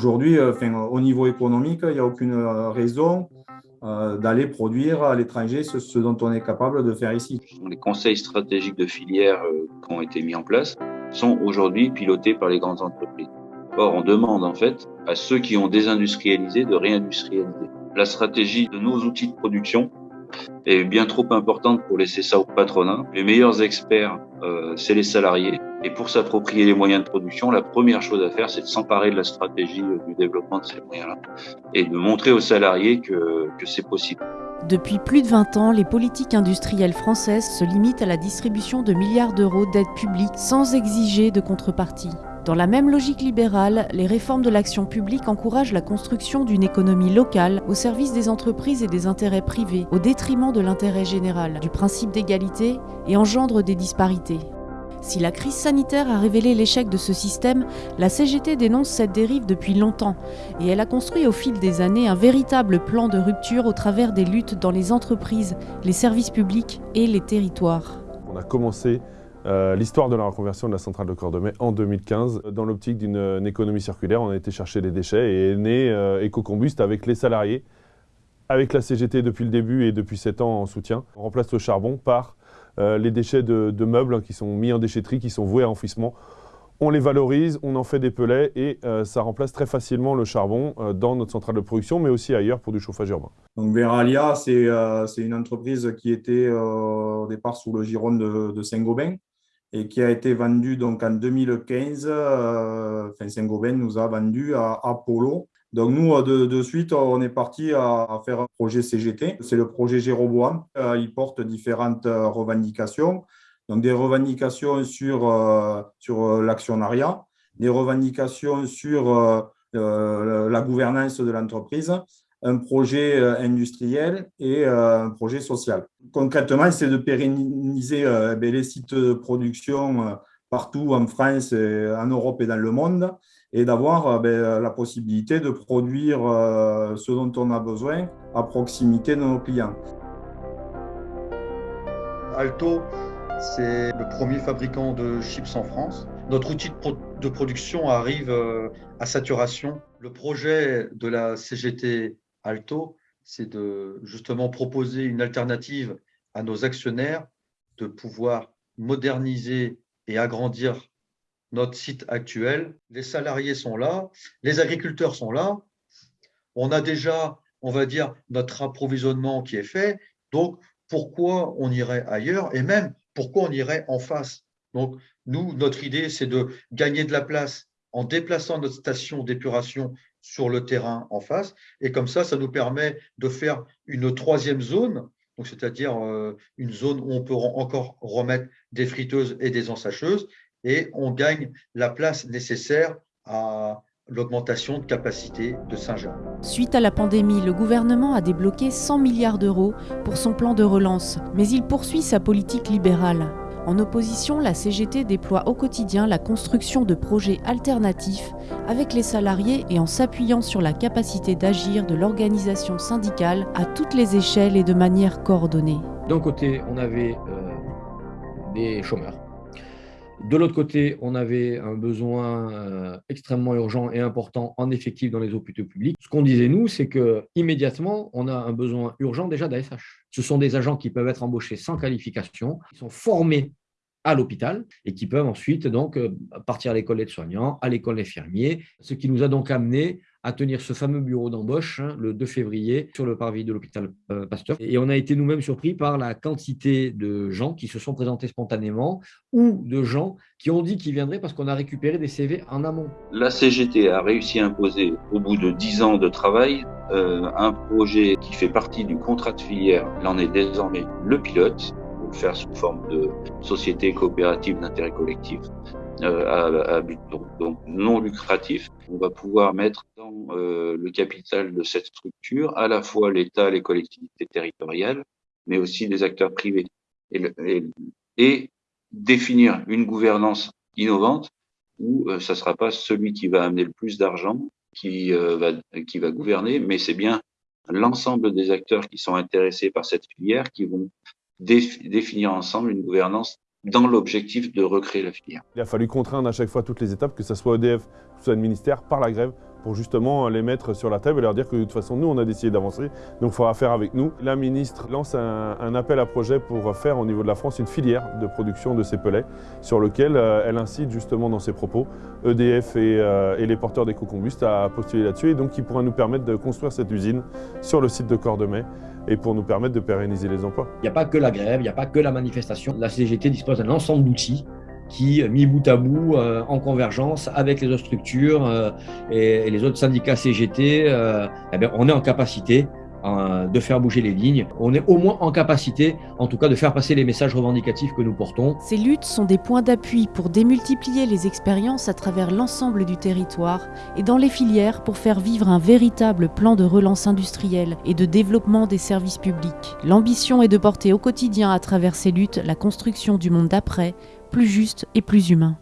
aujourd'hui, au niveau économique, il n'y a aucune raison d'aller produire à l'étranger ce, dont on est capable de faire ici. Les conseils stratégiques de filière qui ont été mis en place sont aujourd'hui pilotés par les grandes entreprises. Or, on demande en fait à ceux qui ont désindustrialisé de réindustrialiser. La stratégie de nos outils de production est bien trop importante pour laisser ça au patronat. Les meilleurs experts, euh, c'est les salariés. Et pour s'approprier les moyens de production, la première chose à faire, c'est de s'emparer de la stratégie euh, du développement de ces moyens-là et de montrer aux salariés que, que c'est possible. Depuis plus de 20 ans, les politiques industrielles françaises se limitent à la distribution de milliards d'euros d'aides publiques sans exiger de contrepartie. Dans la même logique libérale, les réformes de l'action publique encouragent la construction d'une économie locale au service des entreprises et des intérêts privés, au détriment de l'intérêt général, du principe d'égalité et engendrent des disparités. Si la crise sanitaire a révélé l'échec de ce système, la CGT dénonce cette dérive depuis longtemps et elle a construit au fil des années un véritable plan de rupture au travers des luttes dans les entreprises, les services publics et les territoires. On a commencé euh, l'histoire de la reconversion de la centrale de Cordemais en 2015. Dans l'optique d'une économie circulaire, on a été chercher les déchets et est né euh, EcoCombust avec les salariés, avec la CGT depuis le début et depuis 7 ans en soutien. On remplace le charbon par euh, les déchets de, meubles qui sont mis en déchetterie, qui sont voués à enfouissement. On les valorise, on en fait des pellets et ça remplace très facilement le charbon dans notre centrale de production, mais aussi ailleurs pour du chauffage urbain. Donc Veralia, c'est une entreprise qui était au départ sous le giron de, de Saint-Gobain, et qui a été vendu donc en 2015. Euh, Saint-Gobain nous a vendu à Apollo. Donc nous, euh, de, de suite, on est parti à, faire un projet CGT. C'est le projet Jéroboam. Euh, il porte différentes euh, revendications. Donc des revendications sur, sur l'actionnariat, des revendications sur la gouvernance de l'entreprise, un projet euh, industriel et euh, un projet social. Concrètement, c'est de pérenniser euh, ben, les sites de production partout en France, en Europe et dans le monde, et d'avoir ben, la possibilité de produire ce dont on a besoin à proximité de nos clients. Alto, c'est le premier fabricant de chips en France. Notre outil de, production arrive à saturation. Le projet de la CGT Alto, c'est de justement proposer une alternative à nos actionnaires, de pouvoir moderniser et agrandir notre site actuel. Les salariés sont là, les agriculteurs sont là. On a déjà, on va dire, notre approvisionnement qui est fait. Donc, pourquoi on irait ailleurs et même pourquoi on irait en face? Donc, nous, notre idée, c'est de gagner de la place en déplaçant notre station d'épuration sur le terrain en face. Et comme ça, ça nous permet de faire une troisième zone, c'est-à-dire euh, une zone où on peut encore remettre des friteuses et des ensacheuses, et on gagne la place nécessaire à l'augmentation de capacité de Saint-Jean. Suite à la pandémie, le gouvernement a débloqué 100 milliards d'euros pour son plan de relance, mais il poursuit sa politique libérale. En opposition, la CGT déploie au quotidien la construction de projets alternatifs avec les salariés et en s'appuyant sur la capacité d'agir de l'organisation syndicale à toutes les échelles et de manière coordonnée. D'un côté, on avait euh, des chômeurs. De l'autre côté, on avait un besoin euh, extrêmement urgent et important en effectif dans les hôpitaux publics. Ce qu'on disait, nous, c'est que immédiatement, on a un besoin urgent déjà d'ASH. Ce sont des agents qui peuvent être embauchés sans qualification, qui sont formés à l'hôpital et qui peuvent ensuite donc euh, partir à l'école des soignants, à l'école infirmiers, ce qui nous a donc amené à tenir ce fameux bureau d'embauche hein, le 2 février sur le parvis de l'hôpital euh, Pasteur. Et on a été nous-mêmes surpris par la quantité de gens qui se sont présentés spontanément ou de gens qui ont dit qu'ils viendraient parce qu'on a récupéré des CV en amont. La CGT a réussi à imposer, au bout de 10 ans de travail, euh, un projet qui fait partie du contrat de filière. Il en est désormais le pilote faire sous forme de société coopérative d'intérêt collectif à, à, but non lucratif. On va pouvoir mettre dans euh, le capital de cette structure à la fois l'État, les collectivités territoriales, mais aussi des acteurs privés. Et, définir une gouvernance innovante où euh, ça sera pas celui qui va amener le plus d'argent euh, qui va gouverner, mais c'est bien l'ensemble des acteurs qui sont intéressés par cette filière qui vont définir ensemble une gouvernance dans l'objectif de recréer la filière. Il a fallu contraindre à chaque fois toutes les étapes, que ce soit EDF, que ce soit le ministère, par la grève, pour justement les mettre sur la table et leur dire que de toute façon, nous, on a décidé d'avancer, donc il faudra faire avec nous. La ministre lance un, appel à projet pour faire au niveau de la France une filière de production de ces pellets, sur lequel euh, elle incite justement dans ses propos EDF euh, et, les porteurs d'éco-combustes à postuler là-dessus, et donc qui pourra nous permettre de construire cette usine sur le site de Cordemais et pour nous permettre de pérenniser les emplois. Il n'y a pas que la grève, il n'y a pas que la manifestation. La CGT dispose d'un ensemble d'outils qui, mis bout à bout, euh, en convergence avec les autres structures euh, et, les autres syndicats CGT, euh, eh bien, on est en capacité de faire bouger les lignes. On est au moins en capacité, en tout cas, de faire passer les messages revendicatifs que nous portons. Ces luttes sont des points d'appui pour démultiplier les expériences à travers l'ensemble du territoire et dans les filières pour faire vivre un véritable plan de relance industrielle et de développement des services publics. L'ambition est de porter au quotidien à travers ces luttes la construction du monde d'après, plus juste et plus humain.